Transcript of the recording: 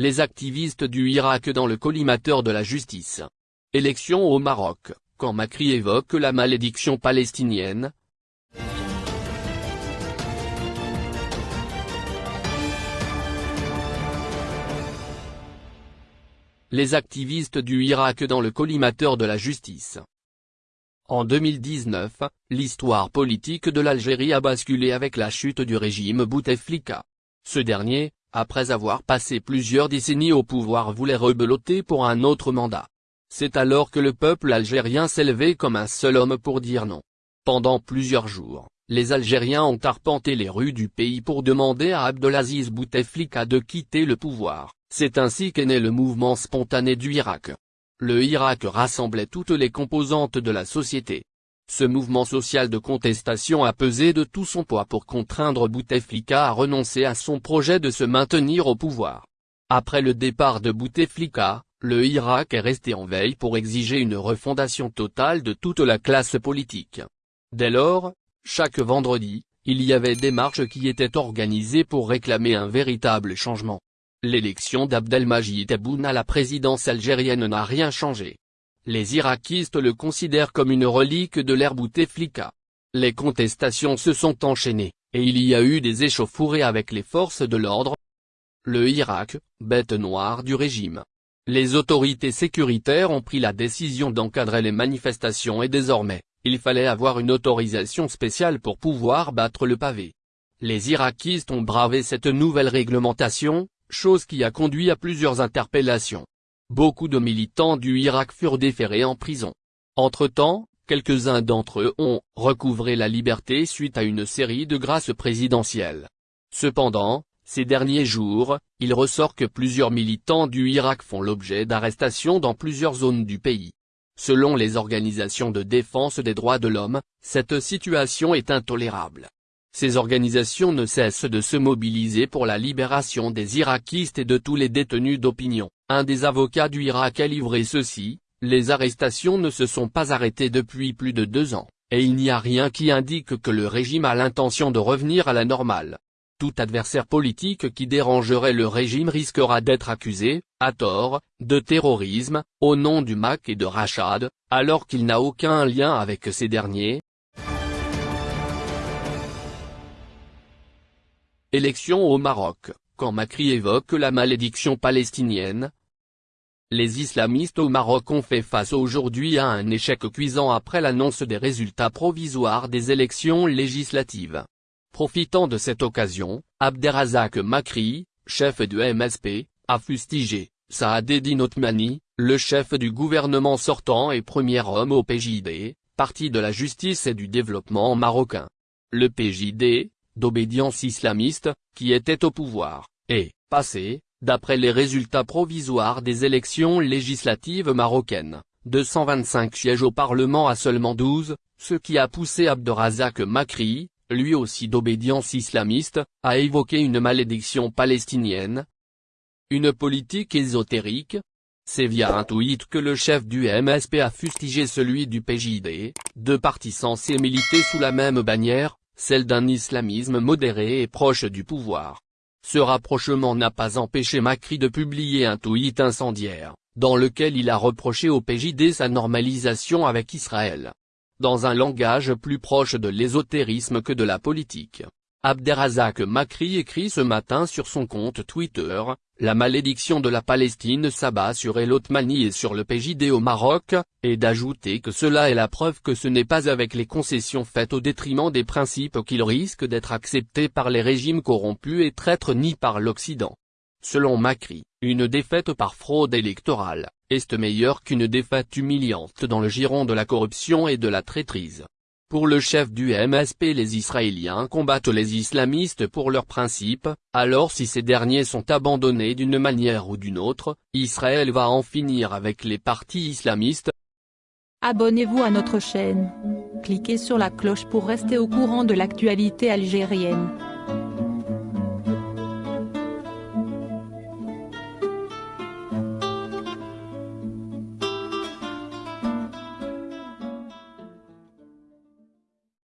Les activistes du Irak dans le collimateur de la justice. Élection au Maroc, quand Macri évoque la malédiction palestinienne, les activistes du Irak dans le collimateur de la justice. En 2019, l'histoire politique de l'Algérie a basculé avec la chute du régime Bouteflika. Ce dernier, après avoir passé plusieurs décennies au pouvoir voulait rebeloter pour un autre mandat. C'est alors que le peuple algérien levé comme un seul homme pour dire non. Pendant plusieurs jours, les Algériens ont arpenté les rues du pays pour demander à Abdelaziz Bouteflika de quitter le pouvoir. C'est ainsi qu'est né le mouvement spontané du Irak. Le Irak rassemblait toutes les composantes de la société. Ce mouvement social de contestation a pesé de tout son poids pour contraindre Bouteflika à renoncer à son projet de se maintenir au pouvoir. Après le départ de Bouteflika, le Irak est resté en veille pour exiger une refondation totale de toute la classe politique. Dès lors, chaque vendredi, il y avait des marches qui étaient organisées pour réclamer un véritable changement. L'élection d'Abdelmajid Tebboune à la présidence algérienne n'a rien changé. Les irakistes le considèrent comme une relique de l'ère Bouteflika. Les contestations se sont enchaînées, et il y a eu des échauffourées avec les forces de l'ordre. Le Irak, bête noire du régime. Les autorités sécuritaires ont pris la décision d'encadrer les manifestations et désormais, il fallait avoir une autorisation spéciale pour pouvoir battre le pavé. Les irakistes ont bravé cette nouvelle réglementation, chose qui a conduit à plusieurs interpellations. Beaucoup de militants du Irak furent déférés en prison. Entre-temps, quelques-uns d'entre eux ont recouvré la liberté suite à une série de grâces présidentielles. Cependant, ces derniers jours, il ressort que plusieurs militants du Irak font l'objet d'arrestations dans plusieurs zones du pays. Selon les organisations de défense des droits de l'homme, cette situation est intolérable. Ces organisations ne cessent de se mobiliser pour la libération des Irakistes et de tous les détenus d'opinion. Un des avocats du Irak a livré ceci, les arrestations ne se sont pas arrêtées depuis plus de deux ans, et il n'y a rien qui indique que le régime a l'intention de revenir à la normale. Tout adversaire politique qui dérangerait le régime risquera d'être accusé, à tort, de terrorisme, au nom du MAC et de Rachad, alors qu'il n'a aucun lien avec ces derniers, Élection au Maroc, quand Macri évoque la malédiction palestinienne. Les islamistes au Maroc ont fait face aujourd'hui à un échec cuisant après l'annonce des résultats provisoires des élections législatives. Profitant de cette occasion, Abderrazak Macri, chef du MSP, a fustigé, Saadedine Otmani, le chef du gouvernement sortant et premier homme au PJD, parti de la justice et du développement marocain. Le PJD, d'obédience islamiste, qui était au pouvoir, et, passé, d'après les résultats provisoires des élections législatives marocaines, 225 sièges au Parlement à seulement 12, ce qui a poussé Abderrazak Makri, lui aussi d'obédience islamiste, à évoquer une malédiction palestinienne. Une politique ésotérique C'est via un tweet que le chef du MSP a fustigé celui du PJD, deux partis censés militer sous la même bannière, celle d'un islamisme modéré et proche du pouvoir. Ce rapprochement n'a pas empêché Macri de publier un tweet incendiaire, dans lequel il a reproché au PJD sa normalisation avec Israël. Dans un langage plus proche de l'ésotérisme que de la politique. Abderrazak Makri écrit ce matin sur son compte Twitter, la malédiction de la Palestine s'abat sur El Othmani et sur le PJD au Maroc, et d'ajouter que cela est la preuve que ce n'est pas avec les concessions faites au détriment des principes qu'il risque d'être accepté par les régimes corrompus et traîtres ni par l'Occident. Selon Macri, une défaite par fraude électorale, est meilleure qu'une défaite humiliante dans le giron de la corruption et de la traîtrise. Pour le chef du MSP les Israéliens combattent les islamistes pour leurs principes, alors si ces derniers sont abandonnés d'une manière ou d'une autre, Israël va en finir avec les partis islamistes. Abonnez-vous à notre chaîne. Cliquez sur la cloche pour rester au courant de l'actualité algérienne.